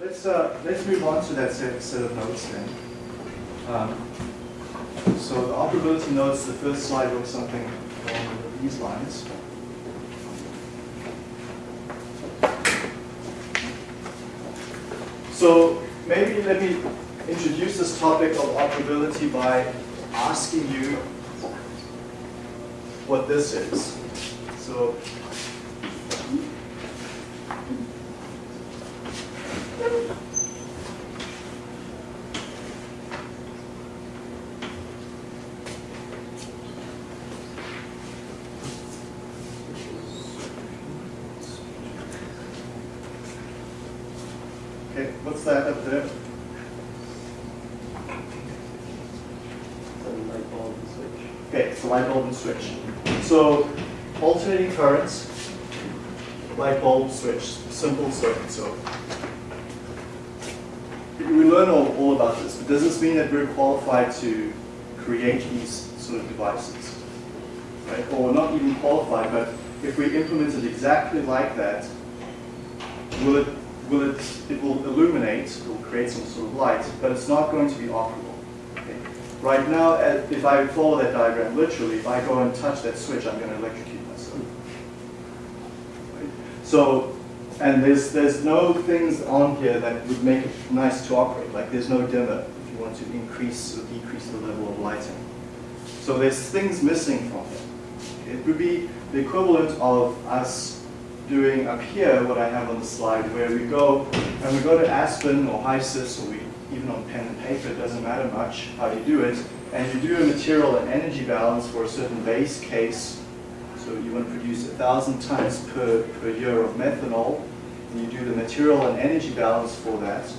let's uh, let's move on to that set, set of notes then. Um, so the operability notes, the first slide looks something along these lines. So maybe let me introduce this topic of operability by asking you what this is. So Okay, what's that up there? light bulb and switch. Okay, it's a light bulb and switch. So alternating currents, light bulb switch, simple circuit. So we learn all, all about this, but does this mean that we're qualified to create these sort of devices? Right? Or not even qualified, but if we implement it exactly like that, will it, will it, it will illuminate, it will create some sort of light, but it's not going to be operable. Okay? Right now, uh, if I follow that diagram literally, if I go and touch that switch, I'm going to electrocute myself. Right? So, and there's, there's no things on here that would make it nice to operate. Like there's no dimmer if you want to increase or decrease the level of lighting. So there's things missing from it. It would be the equivalent of us doing up here what I have on the slide, where we go and we go to Aspen or HYSYS, or we even on pen and paper, it doesn't matter much how you do it, and you do a material and energy balance for a certain base case. So you want to produce a thousand tons per, per year of methanol, and you do the material and energy balance for that.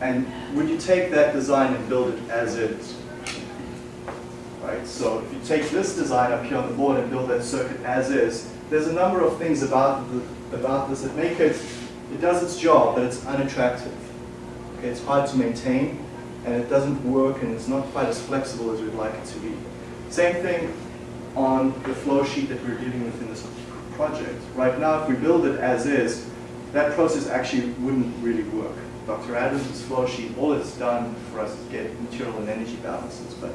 And would you take that design and build it as is? Right, so if you take this design up here on the board and build that circuit as is, there's a number of things about, the, about this that make it, it does its job, but it's unattractive. Okay, it's hard to maintain, and it doesn't work, and it's not quite as flexible as we'd like it to be. Same thing on the flow sheet that we're dealing with in this project. Right now, if we build it as is, that process actually wouldn't really work. Dr. Adams' flow sheet, all it's done for us is get material and energy balances, but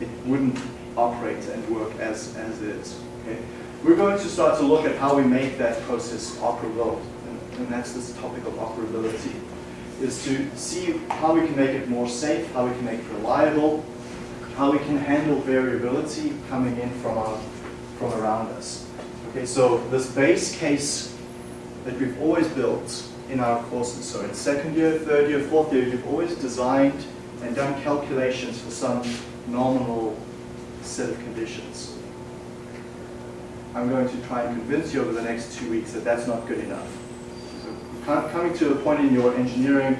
it wouldn't operate and work as, as is. Okay? We're going to start to look at how we make that process operable, and, and that's this topic of operability, is to see how we can make it more safe, how we can make it reliable, how we can handle variability coming in from, our, from around us. Okay, so this base case that we've always built in our courses, so in second year, third year, fourth year, you've always designed and done calculations for some nominal set of conditions. I'm going to try and convince you over the next two weeks that that's not good enough. So coming to a point in your engineering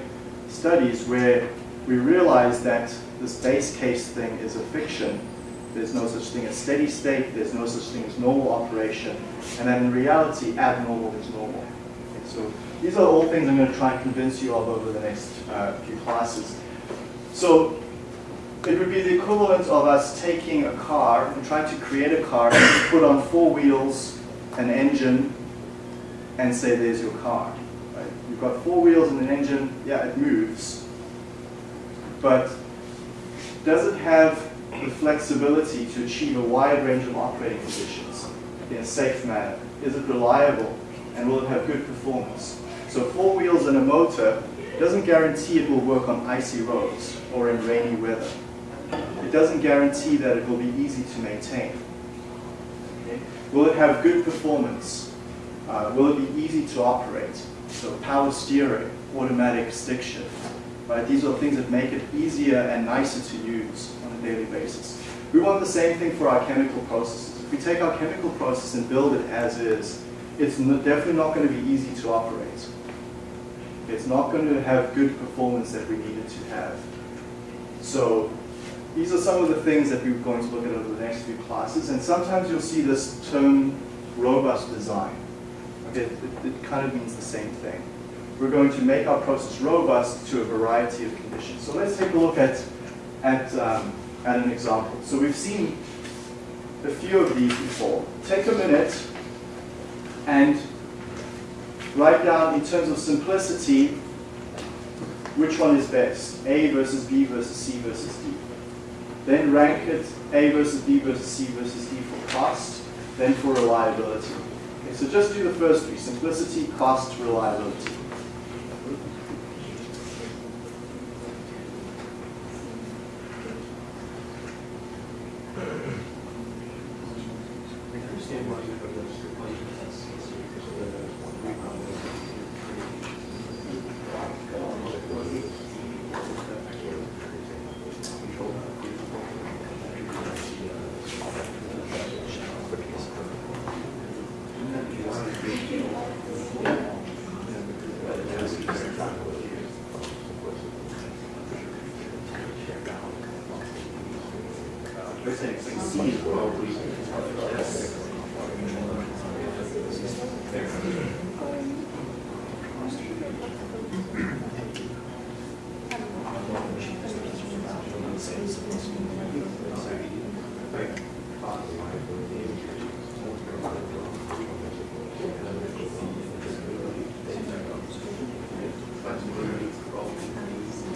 studies where we realize that this base case thing is a fiction. There's no such thing as steady state, there's no such thing as normal operation, and that in reality, abnormal is normal. Okay, so these are all things I'm going to try and convince you of over the next uh, few classes. So it would be the equivalent of us taking a car and trying to create a car put on four wheels, an engine, and say there's your car. Right? You've got four wheels and an engine, yeah, it moves. But does it have the flexibility to achieve a wide range of operating conditions in a safe manner? Is it reliable? And will it have good performance? So four wheels and a motor doesn't guarantee it will work on icy roads or in rainy weather. It doesn't guarantee that it will be easy to maintain. Okay? Will it have good performance? Uh, will it be easy to operate? So power steering, automatic stick shift. Right? These are things that make it easier and nicer to use on a daily basis. We want the same thing for our chemical processes. If we take our chemical process and build it as is, it's definitely not going to be easy to operate. It's not going to have good performance that we need it to have. So these are some of the things that we're going to look at over the next few classes. And sometimes you'll see this term robust design. Okay, it, it kind of means the same thing. We're going to make our process robust to a variety of conditions. So let's take a look at, at, um, at an example. So we've seen a few of these before. Take a minute and write down in terms of simplicity, which one is best, A versus B versus C versus D. Then rank it A versus B versus C versus D for cost, then for reliability. Okay, so just do the first three, simplicity, cost, reliability.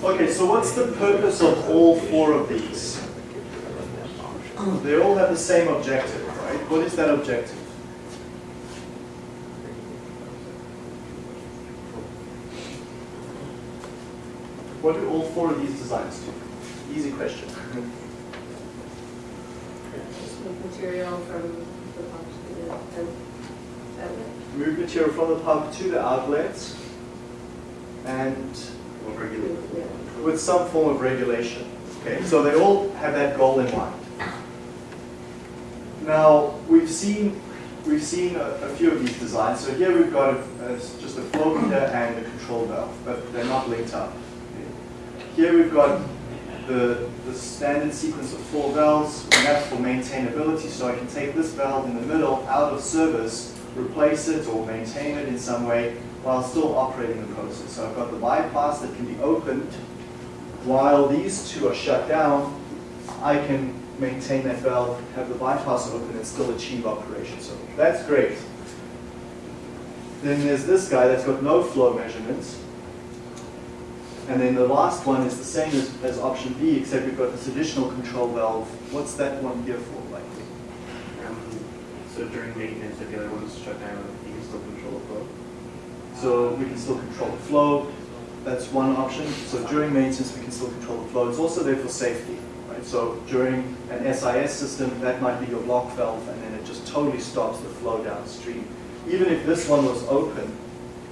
Okay, so what's the purpose of all four of these? They all have the same objective, right? What is that objective? What do all four of these designs do? Easy question. Move material from the pump to the outlet. Move material from the pump to the outlets and. With some form of regulation. Okay, so they all have that goal in mind. Now, we've seen, we've seen a, a few of these designs. So here we've got a, a- just a flow meter and a control valve, but they're not linked up. Okay. Here we've got the, the standard sequence of four valves, and that's for maintainability. So I can take this valve in the middle out of service, replace it or maintain it in some way while still operating the process. So I've got the bypass that can be opened while these two are shut down, I can maintain that valve, have the bypass open, and still achieve operation. So that's great. Then there's this guy that's got no flow measurements. And then the last one is the same as, as option B, except we've got this additional control valve. What's that one here for, likely? Um, So during maintenance, if the other one's shut down, you can still control the flow. So we can still control the flow. That's one option. So during maintenance, we can still control the flow. It's also there for safety, right? So during an SIS system, that might be your block valve, and then it just totally stops the flow downstream. Even if this one was open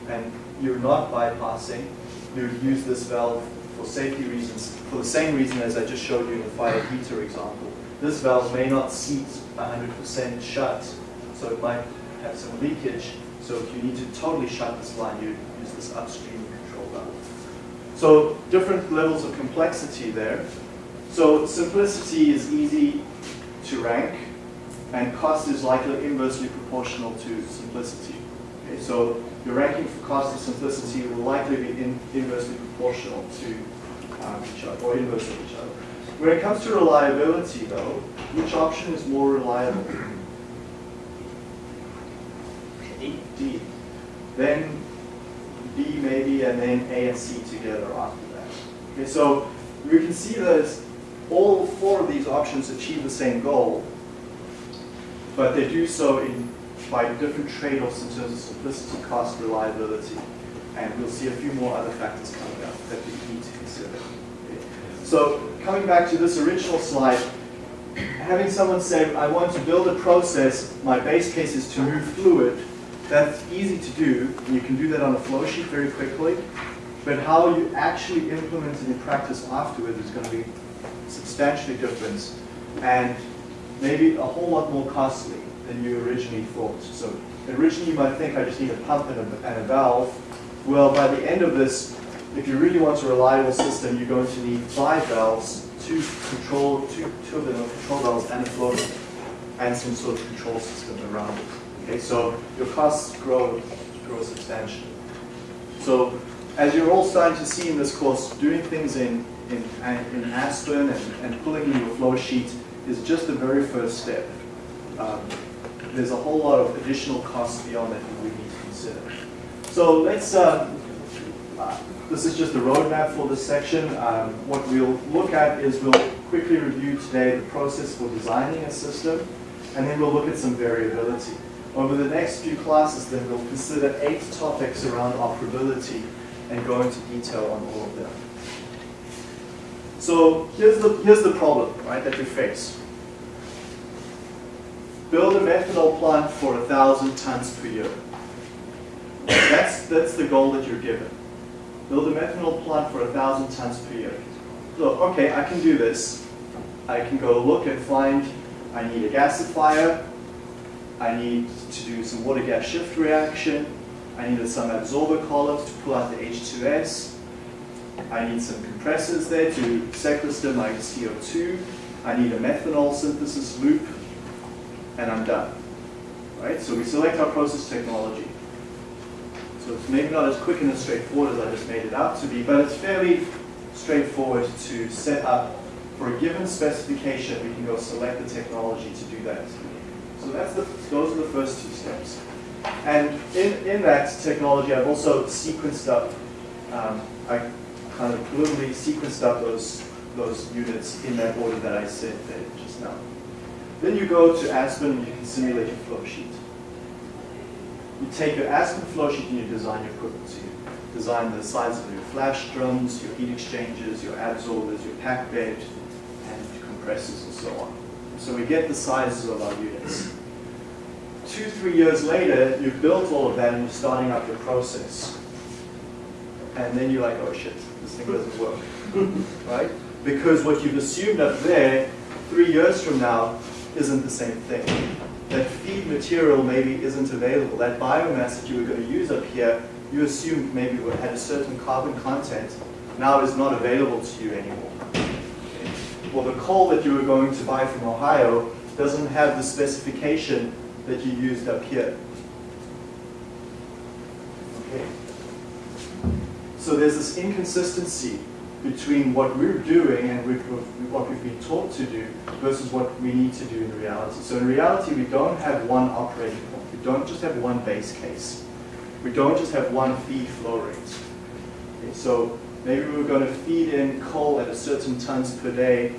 and you're not bypassing, you would use this valve for safety reasons, for the same reason as I just showed you in the fire heater example. This valve may not seat 100% shut, so it might have some leakage. So if you need to totally shut this line, you use this upstream. So different levels of complexity there. So simplicity is easy to rank, and cost is likely inversely proportional to simplicity. Okay, so your ranking for cost and simplicity will likely be in, inversely proportional to um, each other, or inverse of each other. When it comes to reliability, though, which option is more reliable? D. Then B maybe, and then A and C together after that. Okay, so we can see that all four of these options achieve the same goal, but they do so in by different trade-offs in terms of simplicity, cost, reliability, and we'll see a few more other factors coming up that we need to consider. Okay. So coming back to this original slide, having someone say, I want to build a process, my base case is to move fluid, that's easy to do. You can do that on a flow sheet very quickly. But how you actually implement it in practice afterwards is going to be substantially different and maybe a whole lot more costly than you originally thought. So originally you might think I just need a pump and a, and a valve. Well, by the end of this, if you really want a reliable system, you're going to need five valves, two control, two, two of them are control valves and a flow and some sort of control system around it. Okay, so your costs grow, grow substantially. So as you're all starting to see in this course, doing things in, in, in Aspen and, and pulling in your flow sheet is just the very first step. Um, there's a whole lot of additional costs beyond that we need to consider. So let's, uh, uh, this is just a roadmap for this section. Um, what we'll look at is we'll quickly review today the process for designing a system, and then we'll look at some variability. Over the next few classes, then we'll consider eight topics around operability and go into detail on all of them. So here's the, here's the problem, right, that we face. Build a methanol plant for a thousand tons per year. That's, that's the goal that you're given. Build a methanol plant for a thousand tons per year. So, okay, I can do this. I can go look and find, I need a gasifier, I need to do some water gas shift reaction, I needed some absorber columns to pull out the H2S, I need some compressors there to sequester my CO2, I need a methanol synthesis loop, and I'm done. Right? So we select our process technology. So it's maybe not as quick and as straightforward as I just made it out to be, but it's fairly straightforward to set up for a given specification, we can go select the technology to do that. So that's the, those are the first two steps. And in, in that technology, I've also sequenced up, um, I kind of literally sequenced up those, those units in that order that I said there just now. Then you go to Aspen and you can simulate your flow sheet. You take your Aspen flow sheet and you design your equipment. So you design the size of your flash drums, your heat exchangers, your absorbers, your pack bed, and compressors and so on. So we get the sizes of our units. Two, three years later, you've built all of that and you're starting up your process. And then you're like, oh shit, this thing doesn't work, right? Because what you've assumed up there, three years from now, isn't the same thing. That feed material maybe isn't available. That biomass that you were going to use up here, you assumed maybe had a certain carbon content, now is not available to you anymore. Well, the coal that you were going to buy from Ohio doesn't have the specification that you used up here. Okay. So there's this inconsistency between what we're doing and what we've been taught to do versus what we need to do in reality. So in reality, we don't have one operating point. We don't just have one base case. We don't just have one feed flow rate. Okay, so maybe we we're going to feed in coal at a certain tons per day.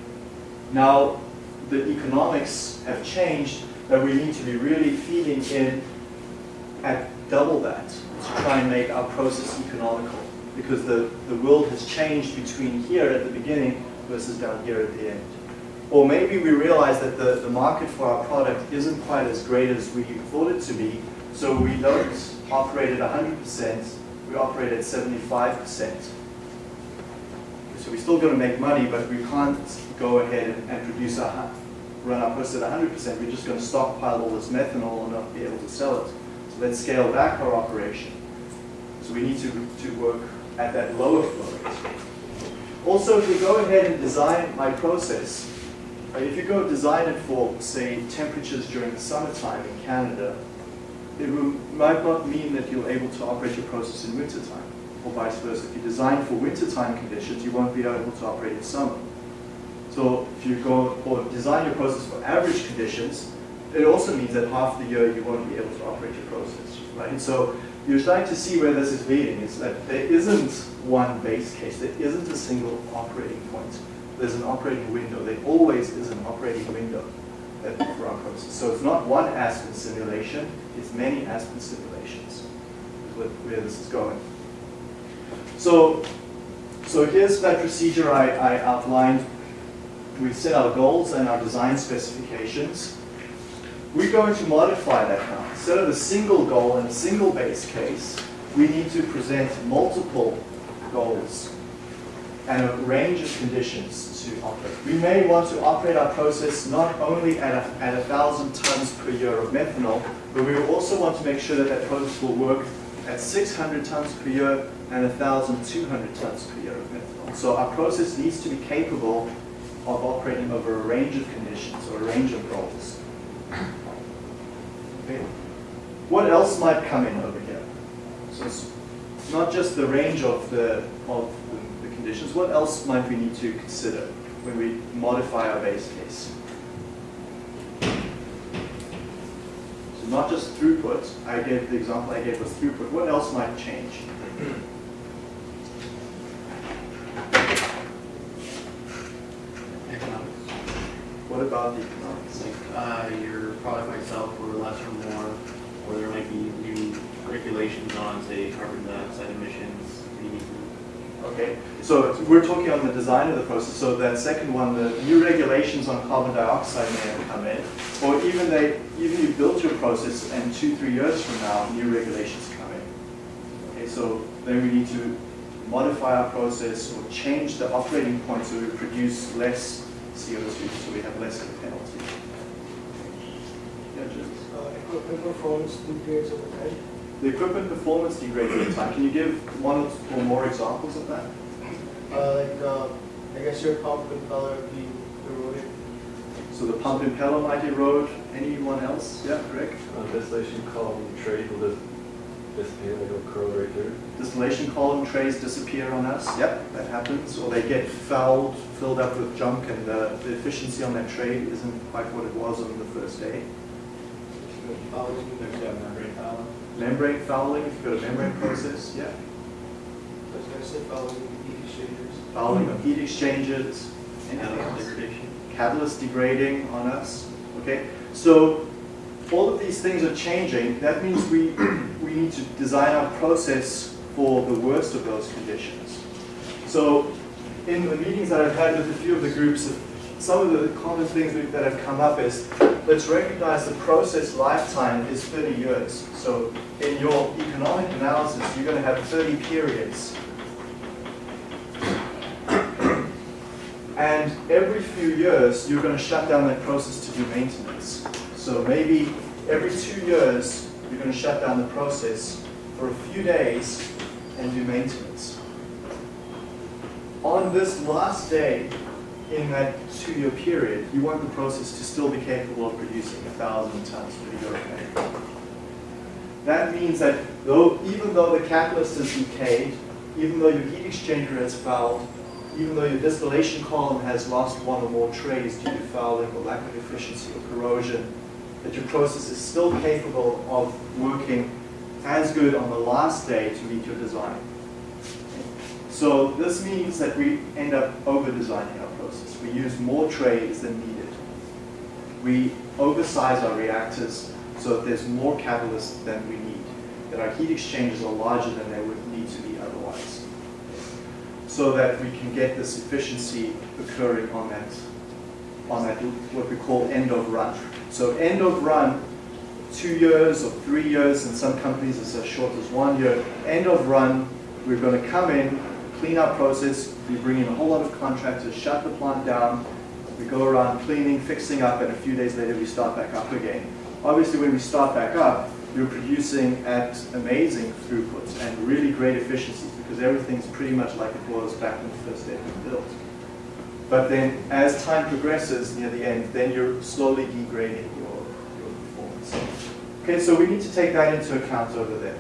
Now the economics have changed that we need to be really feeding in at double that to try and make our process economical because the, the world has changed between here at the beginning versus down here at the end. Or maybe we realize that the, the market for our product isn't quite as great as we thought it to be, so we don't operate at 100%, we operate at 75%. So we're still going to make money, but we can't go ahead and, and produce a, run our process at 100%. We're just going to stockpile all this methanol and not be able to sell it. So let's scale back our operation. So we need to, to work at that lower flow rate. Also, if we go ahead and design my process, uh, if you go design it for, say, temperatures during the summertime in Canada, it might not mean that you're able to operate your process in wintertime, or vice versa. If you design for wintertime conditions, you won't be able to operate in summer. So if you go or design your process for average conditions, it also means that half the year you won't be able to operate your process, right? And so you're starting to see where this is leading. It's that there isn't one base case. There isn't a single operating point. There's an operating window. There always is an operating window for our process. So it's not one Aspen simulation. It's many Aspen simulations is where this is going. So, so here's that procedure I, I outlined. We set our goals and our design specifications. We're going to modify that now. Instead of a single goal and a single base case, we need to present multiple goals and a range of conditions to operate. We may want to operate our process not only at a, at a thousand tons per year of methanol, but we also want to make sure that that process will work at 600 tons per year and 1,200 tons per year of methanol. So our process needs to be capable of operating over a range of conditions or a range of goals. Okay. What else might come in over here? So it's not just the range of the, of the, the conditions, what else might we need to consider when we modify our base case? Not just throughput. I gave, the example I gave was throughput. What else might change? Economics. What about the economics? Like, uh, your product might sell for less or more, or there might be new regulations on, say, carbon dioxide emissions. You need to- Okay, so we're talking on the design of the process. So that second one, the new regulations on carbon dioxide may have come in, or even they, even you built your process and two, three years from now, new regulations come in. Okay, so then we need to modify our process or change the operating point so we produce less CO2, so we have less of a penalty. Yeah, Jim? Uh, equipment performance degrades over time. The equipment performance degrades over time. Can you give one or more examples of that? Uh, like, uh, I guess your pump impeller be eroded. So the pump impeller might erode. Anyone else? Yeah, Greg? Uh, distillation column trade will just disappear, like it'll curl right through. Distillation column trays disappear on us. Yep, that happens. Or they get fouled, filled up with junk, and uh, the efficiency on that tray isn't quite what it was on the first day. There's, yeah, membrane fouling. Membrane fouling, if you've got a membrane process, yeah. I was gonna say fouling heat exchangers. Fouling of heat exchangers, Catalyst degradation. catalyst degrading on us, okay? So all of these things are changing. That means we, we need to design our process for the worst of those conditions. So in the meetings that I've had with a few of the groups, some of the common things that have come up is, let's recognize the process lifetime is 30 years. So in your economic analysis, you're going to have 30 periods And every few years, you're going to shut down that process to do maintenance. So maybe every two years, you're going to shut down the process for a few days and do maintenance. On this last day in that two-year period, you want the process to still be capable of producing 1,000 tons per year. okay? That means that though, even though the catalyst has decayed, even though your heat exchanger has fouled, even though your distillation column has lost one or more trays due to fouling or lack of efficiency or corrosion, that your process is still capable of working as good on the last day to meet your design. So this means that we end up over-designing our process. We use more trays than needed. We oversize our reactors so that there's more catalyst than we need, that our heat exchangers are larger than they would need to be otherwise so that we can get this efficiency occurring on that, on that, what we call end of run. So end of run, two years or three years, in some companies it's as short as one year. End of run, we're going to come in, clean our process, we bring in a whole lot of contractors, shut the plant down, we go around cleaning, fixing up, and a few days later we start back up again. Obviously when we start back up, you're producing at amazing throughputs and really great efficiencies because everything's pretty much like it was back when the first day was built. But then as time progresses near the end, then you're slowly degrading your, your performance. Okay, so we need to take that into account over there.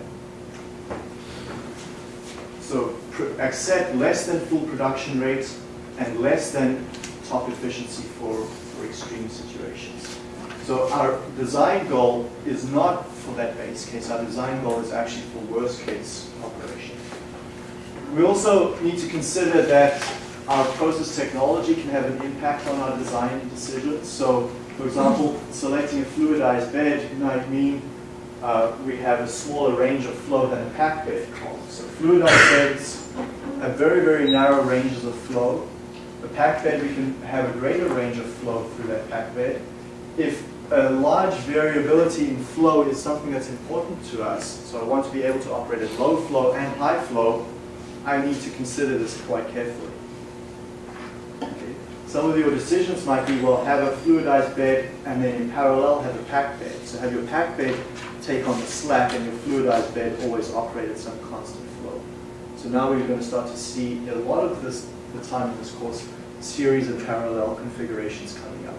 So accept less than full production rates and less than top efficiency for, for extreme situations. So our design goal is not for that base case. Our design goal is actually for worst case operation. We also need to consider that our process technology can have an impact on our design decisions. So, for example, selecting a fluidized bed might mean uh, we have a smaller range of flow than a packed bed column. So fluidized beds have very, very narrow ranges of flow. A packed bed, we can have a greater range of flow through that packed bed. If a large variability in flow is something that's important to us, so I want to be able to operate at low flow and high flow, I need to consider this quite carefully. Some of your decisions might be, well, have a fluidized bed and then in parallel have a packed bed. So have your packed bed take on the slack and your fluidized bed always operate at some constant flow. So now we're going to start to see a lot of this, the time in this course, series of parallel configurations coming up.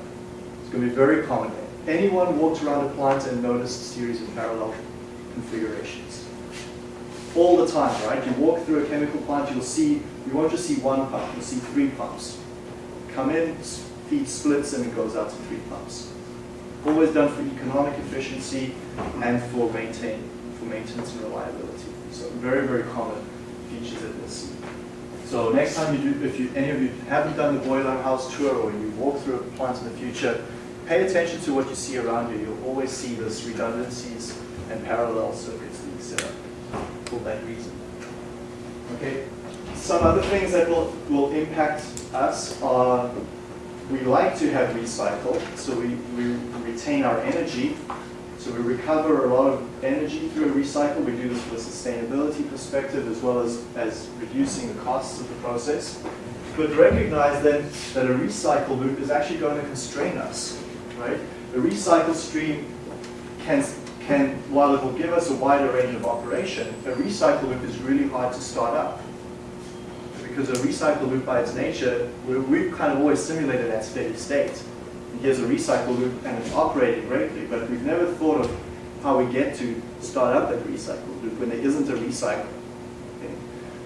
It's going to be very common. Anyone walked around a plant and noticed a series of parallel configurations? All the time, right? You walk through a chemical plant, you'll see, you won't just see one pump, you'll see three pumps. Come in, feed splits, and it goes out to three pumps. Always done for economic efficiency and for maintain, for maintenance and reliability. So very, very common features that we'll see. So next time you do, if you, any of you haven't done the boiler house tour or you walk through a plant in the future, pay attention to what you see around you. You'll always see those redundancies and parallel circuits being set up for that reason. Okay, some other things that will, will impact us are, we like to have recycle, so we, we retain our energy. So we recover a lot of energy through a recycle. We do this from a sustainability perspective as well as, as reducing the costs of the process. But recognize then that a recycle loop is actually going to constrain us, right? A recycle stream can, can, while it will give us a wider range of operation, a recycle loop is really hard to start up. Because a recycle loop by its nature, we- we've kind of always simulated that steady state. And Here's a recycle loop and it's operating greatly, but we've never thought of how we get to start up that recycle loop when there isn't a recycle. Okay?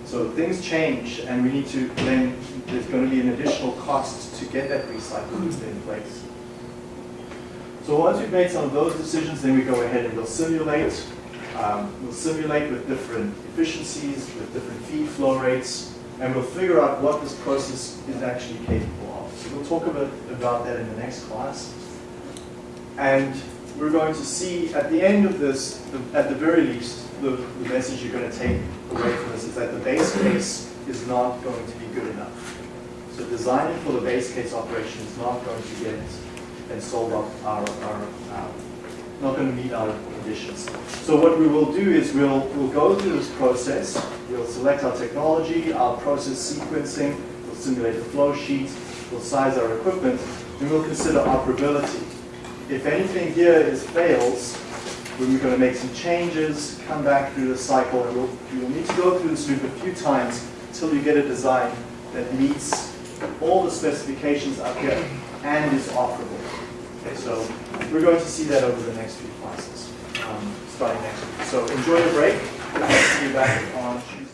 So things change and we need to then, there's going to be an additional cost to get that recycle loop in place. So once we've made some of those decisions, then we go ahead and we'll simulate. Um, we'll simulate with different efficiencies, with different feed flow rates, and we'll figure out what this process is actually capable of. So we'll talk a bit about that in the next class. And we're going to see at the end of this, the- at the very least, the, the message you're going to take away from this is that the base case is not going to be good enough. So designing for the base case operation is not going to get and solve our, our, um, not going to meet our conditions. So what we will do is we'll, we'll go through this process, we'll select our technology, our process sequencing, we'll simulate the flow sheet, we'll size our equipment, and we'll consider operability. If anything here is fails, we're going to make some changes, come back through the cycle, and we'll, you'll need to go through this loop a few times until you get a design that meets all the specifications up here and is operable. Okay, so we're going to see that over the next few classes, um, starting next week. So enjoy your break. I'll see you back on Tuesday.